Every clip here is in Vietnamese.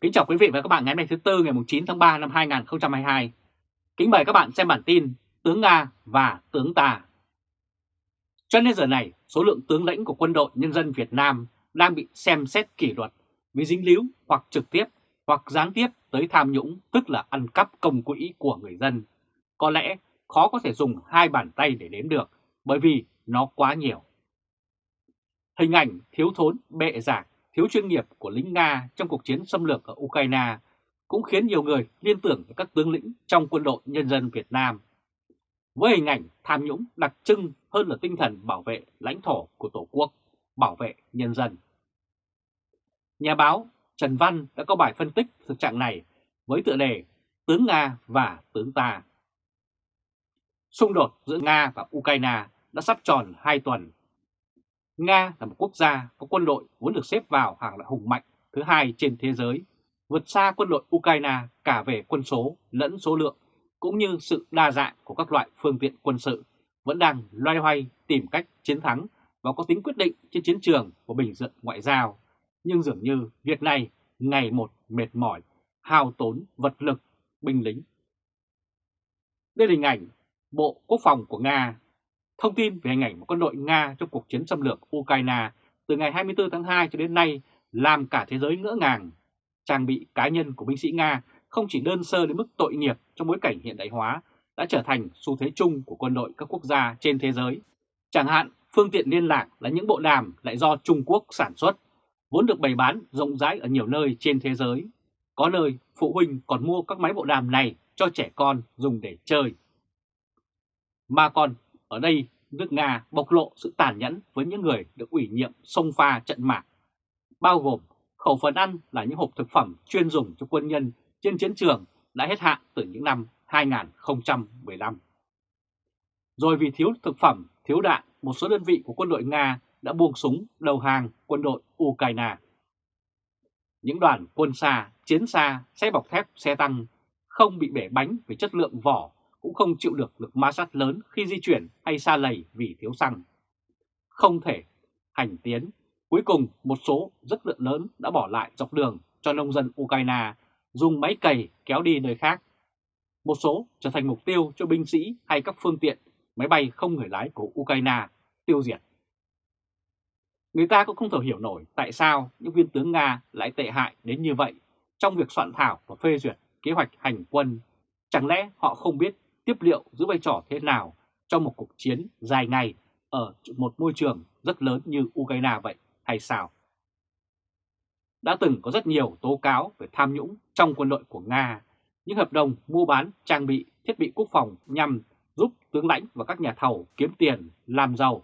Kính chào quý vị và các bạn ngày hôm nay thứ Tư ngày 9 tháng 3 năm 2022. Kính mời các bạn xem bản tin Tướng Nga và Tướng ta. Cho đến giờ này, số lượng tướng lãnh của quân đội nhân dân Việt Nam đang bị xem xét kỷ luật vì dính líu hoặc trực tiếp hoặc gián tiếp tới tham nhũng tức là ăn cắp công quỹ của người dân. Có lẽ khó có thể dùng hai bàn tay để đếm được bởi vì nó quá nhiều. Hình ảnh thiếu thốn bệ giảng thiếu chuyên nghiệp của lính Nga trong cuộc chiến xâm lược ở Ukraine cũng khiến nhiều người liên tưởng tới các tướng lĩnh trong quân đội nhân dân Việt Nam. Với hình ảnh tham nhũng đặc trưng hơn là tinh thần bảo vệ lãnh thổ của Tổ quốc, bảo vệ nhân dân. Nhà báo Trần Văn đã có bài phân tích thực trạng này với tựa đề Tướng Nga và Tướng ta. Xung đột giữa Nga và Ukraine đã sắp tròn 2 tuần Nga là một quốc gia có quân đội vốn được xếp vào hàng loại hùng mạnh thứ hai trên thế giới, vượt xa quân đội Ukraine cả về quân số lẫn số lượng, cũng như sự đa dạng của các loại phương tiện quân sự, vẫn đang loay hoay tìm cách chiến thắng và có tính quyết định trên chiến trường của bình dựng ngoại giao. Nhưng dường như việc này ngày một mệt mỏi, hao tốn vật lực, binh lính. Đây là hình ảnh Bộ Quốc phòng của Nga Thông tin về hình ảnh một quân đội Nga trong cuộc chiến xâm lược Ukraine từ ngày 24 tháng 2 cho đến nay làm cả thế giới ngỡ ngàng. Trang bị cá nhân của binh sĩ Nga không chỉ đơn sơ đến mức tội nghiệp trong bối cảnh hiện đại hóa đã trở thành xu thế chung của quân đội các quốc gia trên thế giới. Chẳng hạn, phương tiện liên lạc là những bộ đàm lại do Trung Quốc sản xuất, vốn được bày bán rộng rãi ở nhiều nơi trên thế giới. Có nơi phụ huynh còn mua các máy bộ đàm này cho trẻ con dùng để chơi. Mà còn ở đây, nước Nga bộc lộ sự tàn nhẫn với những người được ủy nhiệm sông pha trận mạc, bao gồm khẩu phần ăn là những hộp thực phẩm chuyên dùng cho quân nhân trên chiến trường đã hết hạn từ những năm 2015. Rồi vì thiếu thực phẩm, thiếu đạn, một số đơn vị của quân đội Nga đã buông súng đầu hàng quân đội Ukraine. Những đoàn quân xa, chiến xa, xe bọc thép, xe tăng không bị bể bánh vì chất lượng vỏ cũng không chịu được lực ma sát lớn khi di chuyển hay xa lầy vì thiếu xăng. Không thể hành tiến, cuối cùng một số rất lượng lớn đã bỏ lại dọc đường cho nông dân Ukraine dùng máy cày kéo đi nơi khác. Một số trở thành mục tiêu cho binh sĩ hay các phương tiện máy bay không người lái của Ukraine tiêu diệt. Người ta cũng không thể hiểu nổi tại sao những viên tướng Nga lại tệ hại đến như vậy trong việc soạn thảo và phê duyệt kế hoạch hành quân. Chẳng lẽ họ không biết tiếp liệu giữ vai trò thế nào trong một cuộc chiến dài ngày ở một môi trường rất lớn như Ukraine vậy hay sao? Đã từng có rất nhiều tố cáo về tham nhũng trong quân đội của Nga, những hợp đồng mua bán trang bị thiết bị quốc phòng nhằm giúp tướng lãnh và các nhà thầu kiếm tiền, làm giàu,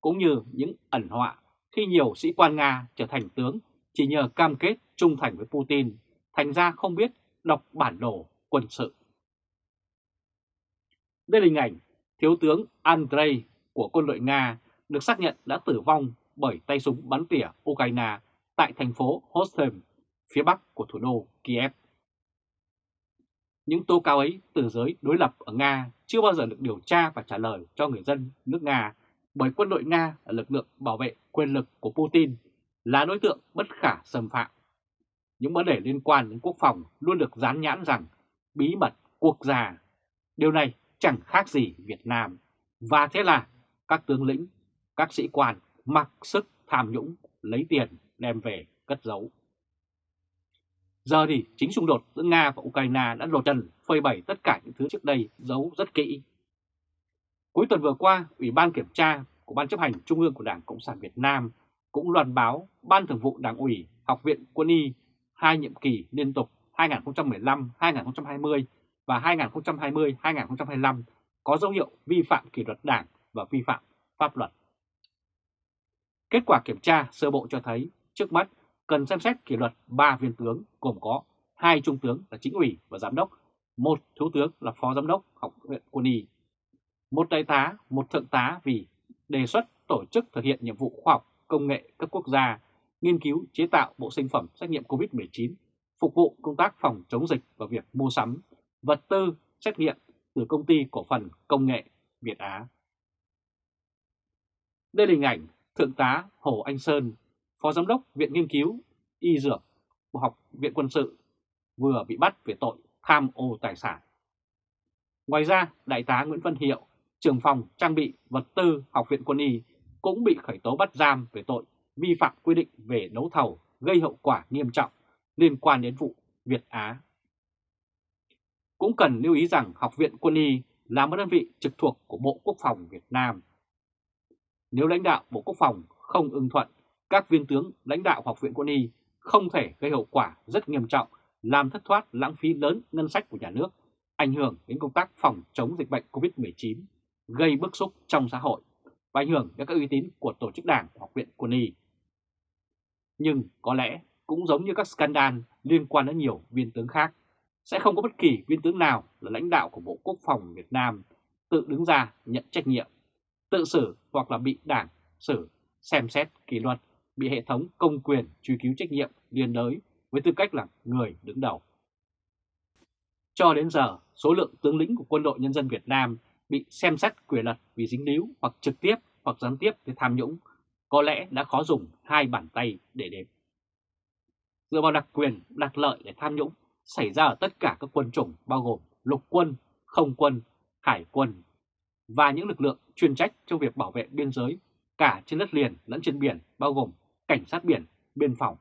cũng như những ẩn họa khi nhiều sĩ quan Nga trở thành tướng chỉ nhờ cam kết trung thành với Putin, thành ra không biết đọc bản đồ quân sự. Đây là hình ảnh Thiếu tướng Andrei của quân đội Nga được xác nhận đã tử vong bởi tay súng bắn tỉa Ukraine tại thành phố Hostem, phía bắc của thủ đô Kiev. Những tố cáo ấy từ giới đối lập ở Nga chưa bao giờ được điều tra và trả lời cho người dân nước Nga bởi quân đội Nga là lực lượng bảo vệ quyền lực của Putin, là đối tượng bất khả xâm phạm. Những vấn đề liên quan đến quốc phòng luôn được dán nhãn rằng bí mật quốc gia. Điều này chẳng khác gì Việt Nam. Và thế là các tướng lĩnh, các sĩ quan mặc sức tham nhũng, lấy tiền đem về cất giấu. Giờ thì chính xung đột giữa Nga và Ukraine đã lột trần phơi bày tất cả những thứ trước đây giấu rất kỹ. Cuối tuần vừa qua, Ủy ban Kiểm tra của Ban chấp hành Trung ương của Đảng Cộng sản Việt Nam cũng loan báo Ban Thường vụ Đảng ủy Học viện Quân y hai nhiệm kỳ liên tục 2015-2020 và 2020-2025 có dấu hiệu vi phạm kỷ luật đảng và vi phạm pháp luật. Kết quả kiểm tra sơ bộ cho thấy trước mắt cần xem xét kỷ luật 3 viên tướng gồm có hai trung tướng là chính ủy và giám đốc, một thiếu tướng là phó giám đốc học viện quân y, một đại tá, một thượng tá vì đề xuất tổ chức thực hiện nhiệm vụ khoa học công nghệ cấp quốc gia, nghiên cứu chế tạo bộ sinh phẩm xét nghiệm COVID-19, phục vụ công tác phòng chống dịch và việc mua sắm vật tư xét nghiệm từ công ty cổ phần công nghệ Việt Á. Đây là hình ảnh Thượng tá Hồ Anh Sơn, Phó Giám đốc Viện Nghiên cứu Y Dược bộ Học viện Quân sự vừa bị bắt về tội tham ô tài sản. Ngoài ra, Đại tá Nguyễn Văn Hiệu, trưởng phòng trang bị vật tư Học viện Quân y cũng bị khởi tố bắt giam về tội vi phạm quy định về đấu thầu gây hậu quả nghiêm trọng liên quan đến vụ Việt Á. Cũng cần lưu ý rằng Học viện Quân y là một đơn vị trực thuộc của Bộ Quốc phòng Việt Nam. Nếu lãnh đạo Bộ Quốc phòng không ưng thuận, các viên tướng lãnh đạo Học viện Quân y không thể gây hậu quả rất nghiêm trọng, làm thất thoát lãng phí lớn ngân sách của nhà nước, ảnh hưởng đến công tác phòng chống dịch bệnh COVID-19, gây bức xúc trong xã hội và ảnh hưởng đến các uy tín của tổ chức đảng Học viện Quân y. Nhưng có lẽ cũng giống như các scandal liên quan đến nhiều viên tướng khác, sẽ không có bất kỳ viên tướng nào là lãnh đạo của Bộ Quốc phòng Việt Nam tự đứng ra nhận trách nhiệm, tự xử hoặc là bị đảng xử, xem xét kỷ luật, bị hệ thống công quyền truy cứu trách nhiệm liên đới với tư cách là người đứng đầu. Cho đến giờ, số lượng tướng lĩnh của quân đội nhân dân Việt Nam bị xem xét quyền luật vì dính líu hoặc trực tiếp hoặc gián tiếp với tham nhũng có lẽ đã khó dùng hai bàn tay để đếm. Dựa vào đặc quyền, đặc lợi để tham nhũng xảy ra ở tất cả các quân chủng bao gồm lục quân, không quân, hải quân và những lực lượng chuyên trách trong việc bảo vệ biên giới cả trên đất liền lẫn trên biển bao gồm cảnh sát biển, biên phòng.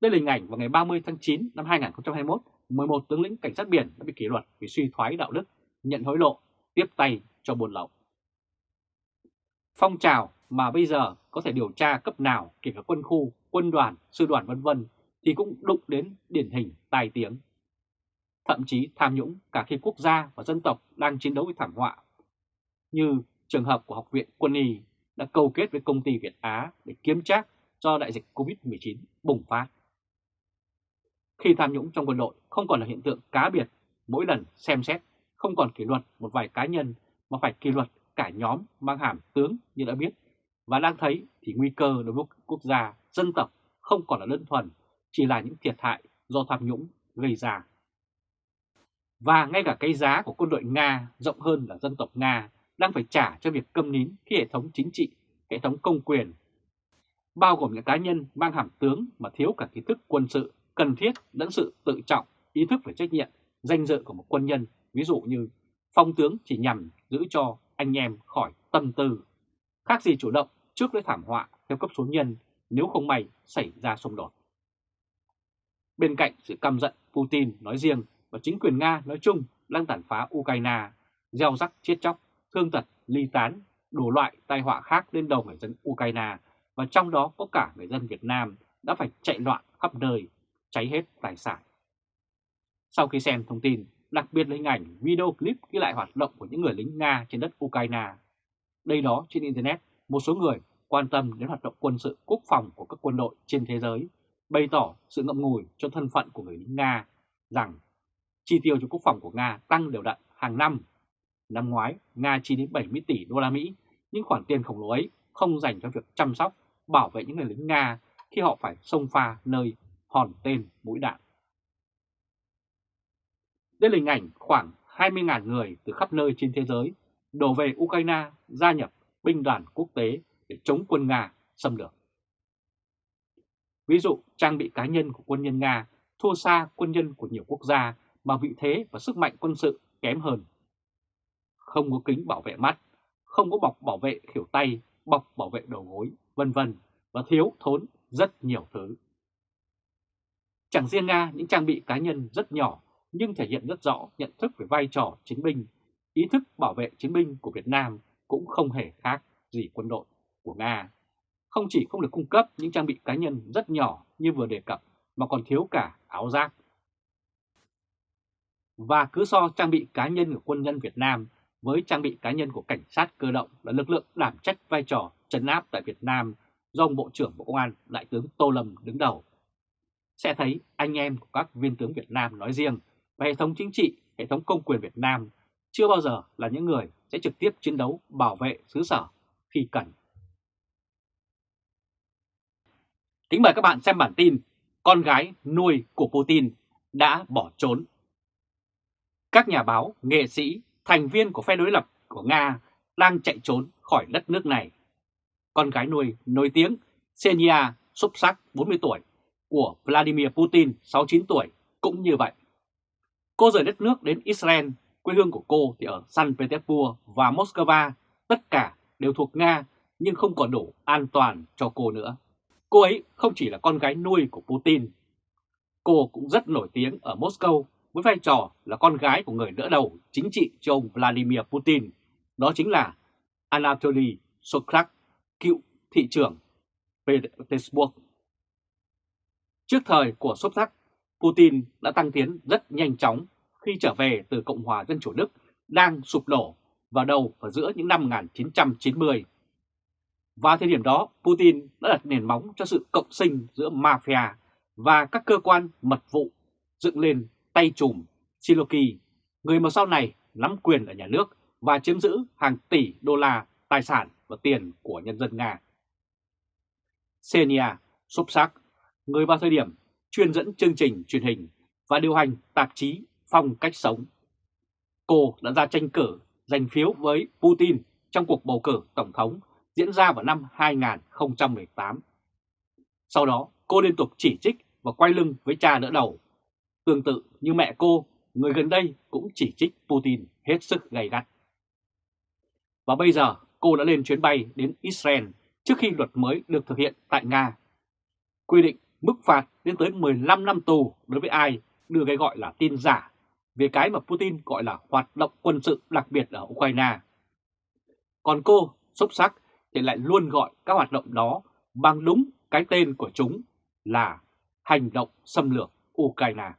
Đây là hình ảnh vào ngày 30 tháng 9 năm 2021, 11 tướng lĩnh cảnh sát biển đã bị kỷ luật vì suy thoái đạo đức, nhận hối lộ, tiếp tay cho buôn lậu. Phong trào mà bây giờ có thể điều tra cấp nào kể cả quân khu, quân đoàn, sư đoàn vân vân thì cũng đụng đến điển hình tai tiếng. Thậm chí tham nhũng cả khi quốc gia và dân tộc đang chiến đấu với thảm họa. Như trường hợp của Học viện Quân y đã câu kết với công ty Việt Á để kiếm trác cho đại dịch Covid-19 bùng phát. Khi tham nhũng trong quân đội không còn là hiện tượng cá biệt, mỗi lần xem xét không còn kỷ luật một vài cá nhân mà phải kỷ luật cả nhóm mang hàm tướng như đã biết và đang thấy thì nguy cơ đối với quốc gia, dân tộc không còn là đơn thuần, chỉ là những thiệt hại do tham nhũng gây ra. Và ngay cả cái giá của quân đội Nga rộng hơn là dân tộc Nga đang phải trả cho việc câm nín khi hệ thống chính trị, hệ thống công quyền, bao gồm những cá nhân mang hàm tướng mà thiếu cả kiến thức quân sự cần thiết lẫn sự tự trọng, ý thức về trách nhiệm, danh dự của một quân nhân, ví dụ như phong tướng chỉ nhằm giữ cho anh em khỏi tâm tư, khác gì chủ động trước với thảm họa theo cấp số nhân nếu không may xảy ra xung đột. Bên cạnh sự căm giận Putin nói riêng và chính quyền Nga nói chung đang tàn phá Ukraine, gieo rắc chết chóc, thương tật, ly tán, đủ loại tai họa khác lên đầu người dân Ukraine và trong đó có cả người dân Việt Nam đã phải chạy loạn khắp nơi, cháy hết tài sản. Sau khi xem thông tin, đặc biệt là hình ảnh video clip ghi lại hoạt động của những người lính Nga trên đất Ukraine. Đây đó trên Internet, một số người quan tâm đến hoạt động quân sự quốc phòng của các quân đội trên thế giới, bày tỏ sự ngậm ngùi cho thân phận của người lính Nga rằng chi tiêu cho quốc phòng của Nga tăng đều đặn hàng năm. Năm ngoái, Nga chi đến 70 tỷ đô la Mỹ, nhưng khoản tiền khổng lồ ấy không dành cho việc chăm sóc, bảo vệ những người lính Nga khi họ phải xông pha nơi hòn tên mũi đạn. Đây là hình ảnh khoảng 20.000 người từ khắp nơi trên thế giới đổ về Ukraine gia nhập binh đoàn quốc tế để chống quân Nga xâm lược. Ví dụ, trang bị cá nhân của quân nhân Nga thua xa quân nhân của nhiều quốc gia mà vị thế và sức mạnh quân sự kém hơn. Không có kính bảo vệ mắt, không có bọc bảo vệ khỉu tay, bọc bảo vệ đầu gối, vân vân và thiếu thốn rất nhiều thứ. Chẳng riêng Nga, những trang bị cá nhân rất nhỏ nhưng thể hiện rất rõ nhận thức về vai trò chiến binh, ý thức bảo vệ chiến binh của Việt Nam cũng không hề khác gì quân đội của Nga. Không chỉ không được cung cấp những trang bị cá nhân rất nhỏ như vừa đề cập mà còn thiếu cả áo giáp. Và cứ so trang bị cá nhân của quân nhân Việt Nam với trang bị cá nhân của cảnh sát cơ động là lực lượng đảm trách vai trò trấn áp tại Việt Nam do ông Bộ trưởng Bộ Công an Đại tướng Tô Lâm đứng đầu. Sẽ thấy anh em của các viên tướng Việt Nam nói riêng và hệ thống chính trị, hệ thống công quyền Việt Nam chưa bao giờ là những người sẽ trực tiếp chiến đấu bảo vệ xứ sở khi cần. Kính mời các bạn xem bản tin Con gái nuôi của Putin đã bỏ trốn. Các nhà báo, nghệ sĩ, thành viên của phe đối lập của Nga đang chạy trốn khỏi đất nước này. Con gái nuôi nổi tiếng Xenia xúc sắc 40 tuổi của Vladimir Putin 69 tuổi cũng như vậy. Cô rời đất nước đến Israel, quê hương của cô thì ở San Petersburg và Moscow, tất cả đều thuộc Nga nhưng không còn đủ an toàn cho cô nữa. Cô ấy không chỉ là con gái nuôi của Putin. Cô cũng rất nổi tiếng ở Moscow với vai trò là con gái của người đỡ đầu chính trị cho ông Vladimir Putin. Đó chính là Anatoly Sobchak, cựu thị trưởng Petersburg. Trước thời của Sobchak, Putin đã tăng tiến rất nhanh chóng khi trở về từ Cộng hòa Dân chủ Đức đang sụp đổ vào đầu và giữa những năm 1990. Vào thời điểm đó, Putin đã đặt nền móng cho sự cộng sinh giữa mafia và các cơ quan mật vụ dựng lên tay trùm Siloki, người mà sau này nắm quyền ở nhà nước và chiếm giữ hàng tỷ đô la tài sản và tiền của nhân dân Nga. Senia Sobchak, người vào thời điểm chuyên dẫn chương trình truyền hình và điều hành tạp chí Phong Cách Sống. Cô đã ra tranh cử giành phiếu với Putin trong cuộc bầu cử Tổng thống diễn ra vào năm 2018. Sau đó, cô liên tục chỉ trích và quay lưng với cha đỡ đầu. Tương tự như mẹ cô, người gần đây cũng chỉ trích Putin hết sức gay gắt. Và bây giờ cô đã lên chuyến bay đến Israel trước khi luật mới được thực hiện tại Nga. Quy định mức phạt lên tới 15 năm tù đối với ai đưa cái gọi là tin giả về cái mà Putin gọi là hoạt động quân sự đặc biệt ở Ukraine. Còn cô, xúc sắc, thì lại luôn gọi các hoạt động đó bằng đúng cái tên của chúng là hành động xâm lược Ukraine.